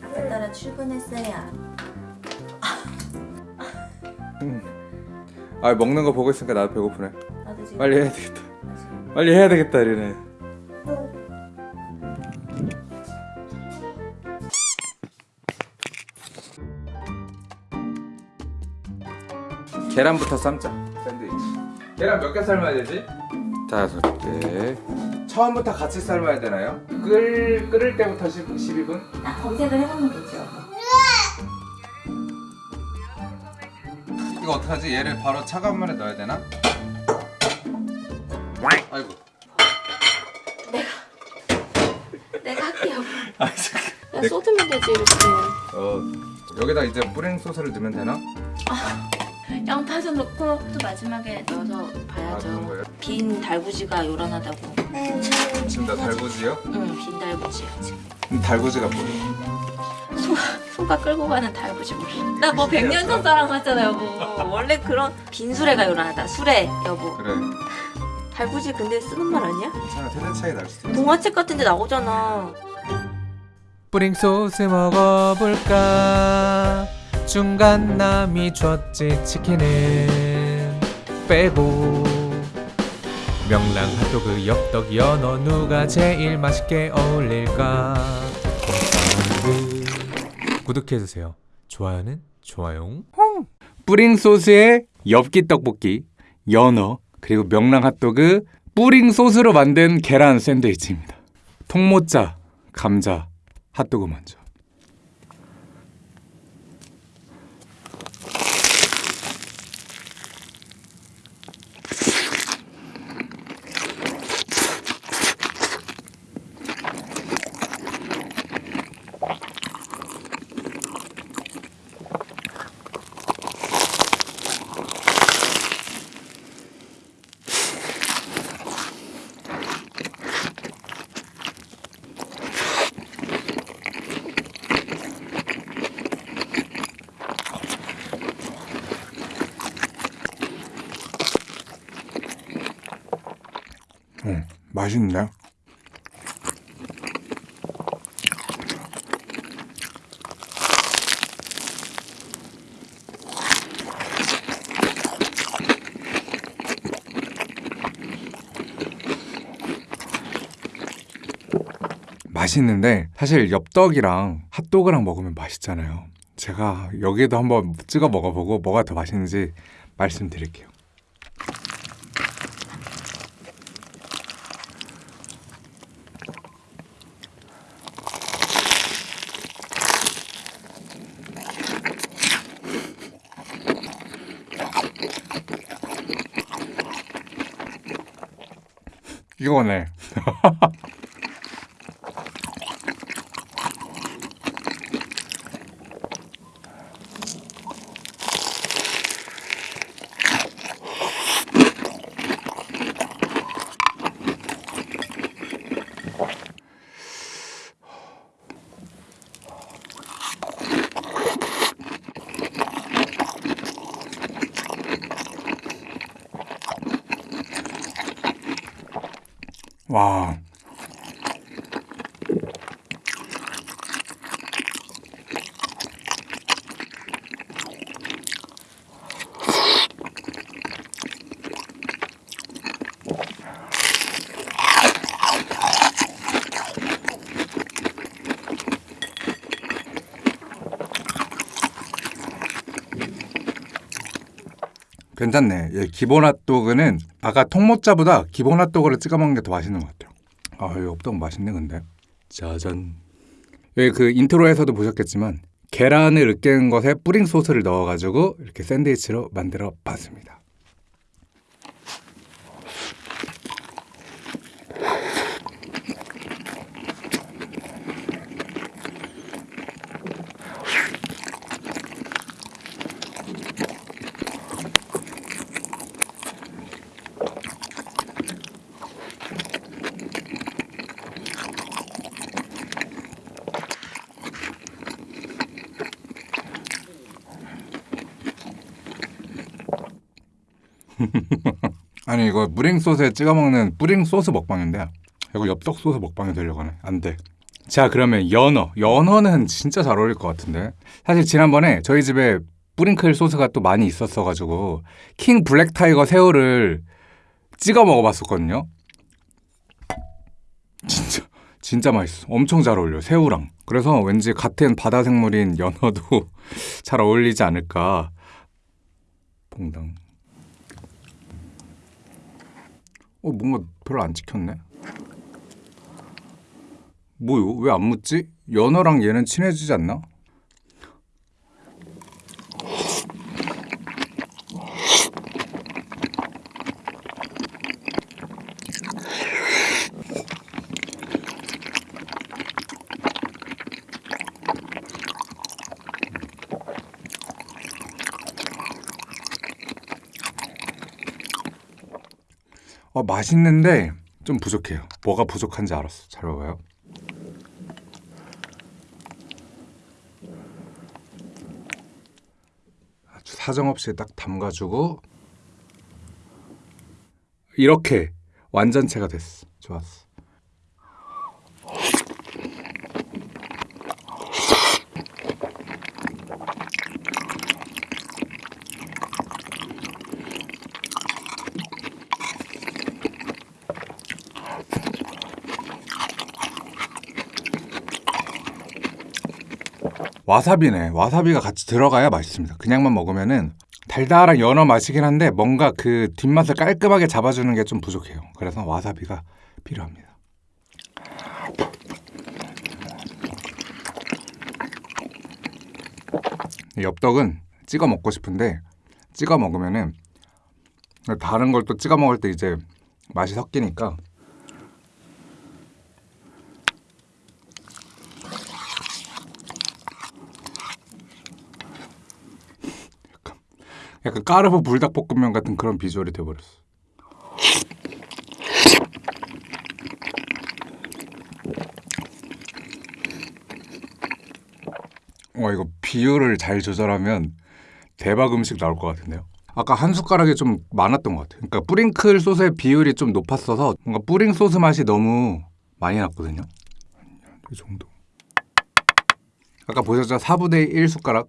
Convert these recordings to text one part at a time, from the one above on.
다섯 달에 출근했어요. 아 먹는 거 보고 있으니까 나도 배고프네. 나도 지금 빨리 해야 되겠다. 빨리 해야 되겠다 이러네. 계란부터 삶자. 샌드위치. 계란 몇 개 삶아야 되지? 다섯 개. 처음부터 같이 삶아야 되나요? 끓 끓을 때부터 10, 12분? 딱 검색을 해보면 되죠. 이거 어떡하지? 얘를 바로 차가운 물에 넣어야 되나? 아이고. 내가 할게요. 아 잠깐. 야, 쏟으면 되지 이렇게. 어 여기다 이제 뿌링 소스를 넣으면 되나? 양파 좀 넣고 또 마지막에 넣어서 아 봐야죠. 거예요? 빈 달구지가 요란하다고. 지금 나 달구지요? 응, 빈 달구지야 지금. 음, 달구지가 뭐예요? 소, 소가 끌고 가는 달구지 뭘. 나뭐 백년 전 사랑 하잖아 여보. 원래 그런 빈 수레가 요란하다. 수레 여보. 그래 달구지 근데 쓰는 말 아니야? 괜찮아 세대 차이 날 수도 있어 동화책 같은데 나오잖아. 뿌링 소스 먹어볼까 중간 남이 줬지 치킨은 빼고 명랑 핫도그 엽떡 연어 누가 제일 맛있게 어울릴까? 구독해주세요. 좋아요는 좋아요 뿌링 소스에 엽기 떡볶이 연어 그리고 명랑 핫도그 뿌링 소스로 만든 계란 샌드위치입니다. 통모짜 감자 핫도그 먼저 음, 맛있네 맛있는데 사실 엽떡이랑 핫도그랑 먹으면 맛있잖아요. 제가 여기도 한번 찍어 먹어보고 뭐가 더 맛있는지 말씀드릴게요. 이거네. 와. 괜찮네. 얘 기본 핫도그는 아까 통모짜보다 기본 핫도그를 찍어 먹는 게 더 맛있는 것 같아요. 아, 이 엽떡 맛있네 근데. 짜잔. 여기 그 intro에서도 보셨겠지만 계란을 으깬 것에 뿌링 소스를 넣어가지고 이렇게 샌드위치로 만들어 봤습니다. 아니 이거 뿌링 소스에 찍어 먹는 뿌링 소스 먹방인데 이거 엽떡 소스 먹방이 되려고 하네. 안 돼. 자 그러면 연어. 연어는 진짜 잘 어울릴 것 같은데. 사실 지난번에 저희 집에 뿌링클 소스가 또 많이 있었어가지고 king black tiger 새우를 찍어 먹어봤었거든요. 진짜 진짜 맛있어. 엄청 잘 어울려 새우랑. 그래서 왠지 같은 바다 생물인 연어도 잘 어울리지 않을까. 봉당 어 뭔가 별로 안 찍혔네 뭐요? 왜 안 묻지? 연어랑 얘는 친해지지 않나? 어, 맛있는데 좀 부족해요. 뭐가 부족한지 알았어. 잘 봐봐요. 아주 사정없이 딱 담가주고 이렇게 완전체가 됐어. 좋았어. 와사비네. 와사비가 같이 들어가야 맛있습니다. 그냥만 먹으면은 달달한 연어 맛이긴 한데 뭔가 그 뒷맛을 깔끔하게 잡아주는 게 좀 부족해요. 그래서 와사비가 필요합니다. 이 엽떡은 찍어 먹고 싶은데 찍어 먹으면은 다른 걸 또 찍어 먹을 때 이제 맛이 섞이니까 약간 까르보 불닭볶음면 같은 그런 비주얼이 돼버렸어. 와 이거 비율을 잘 조절하면 대박 음식 나올 것 같은데요. 아까 한 숟가락이 좀 많았던 것 같아요. 그러니까 뿌링클 소스의 비율이 좀 높았어서 뭔가 뿌링 소스 맛이 너무 많이 났거든요. 이 정도. 아까 보셨죠? 4분의 1 숟가락.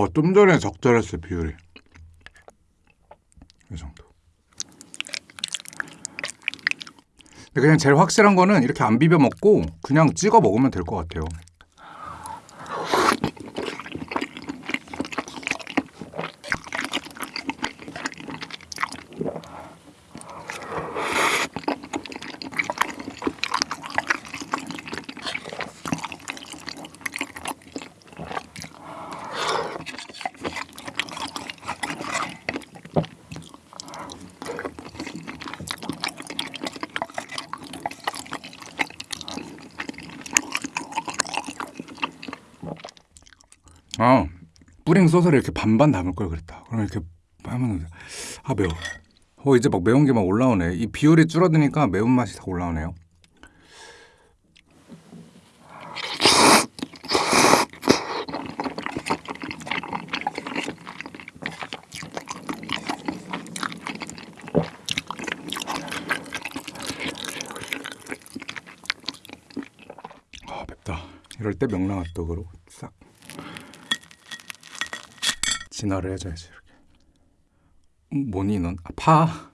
어, 좀 전에 적절했어요, 비율이. 이 정도. 그냥 제일 확실한 거는 이렇게 안 비벼 먹고 그냥 찍어 먹으면 될 것 같아요. 아, 뿌링 소스를 이렇게 반반 담을 걸 그랬다. 그럼 이렇게 하면 아 매워. 어 이제 막 매운 게 막 올라오네. 이 비율이 줄어드니까 매운 맛이 다 올라오네요. 아 맵다. 이럴 때 명랑핫도그로 싹 진화를 해줘야지 이렇게. 음, 뭐니 넌? 아, 파.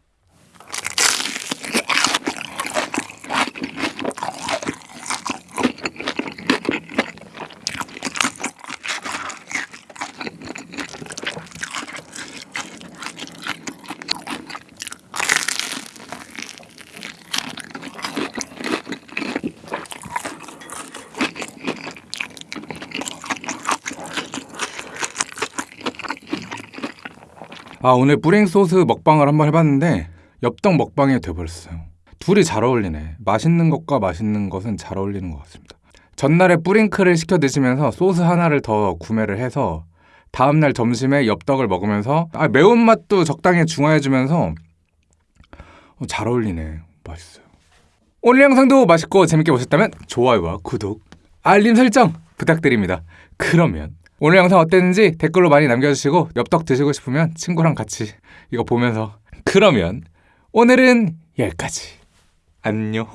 아 오늘 뿌링 소스 먹방을 한번 해봤는데 엽떡 먹방이 돼버렸어요. 둘이 잘 어울리네. 맛있는 것과 맛있는 것은 잘 어울리는 것 같습니다. 전날에 뿌링클을 시켜 드시면서 소스 하나를 더 구매를 해서 다음날 점심에 엽떡을 먹으면서 아, 매운맛도 적당히 중화해주면서 어, 잘 어울리네. 맛있어요. 오늘 영상도 맛있고 재밌게 보셨다면 좋아요와 구독, 알림 설정 부탁드립니다. 그러면 오늘 영상 어땠는지 댓글로 많이 남겨주시고 엽떡 드시고 싶으면 친구랑 같이 이거 보면서 그러면 오늘은 여기까지. 안녕.